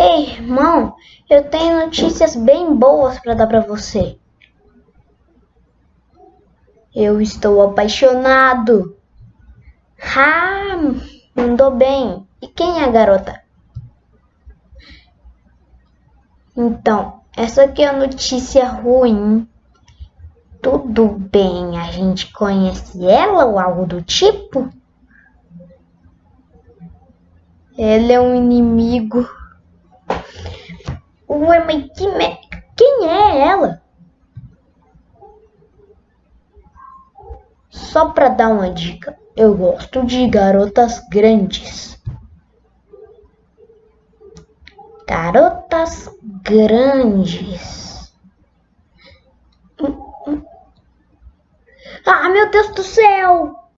Ei, irmão, eu tenho notícias bem boas para dar para você. Eu estou apaixonado. Ah, mandou bem. E quem é a garota? Então, essa aqui é a notícia ruim. Tudo bem, a gente conhece ela ou algo do tipo? Ela é um inimigo. Ué, mas que me... quem é ela? Só pra dar uma dica, eu gosto de garotas grandes. Garotas grandes. Ah, meu Deus do céu!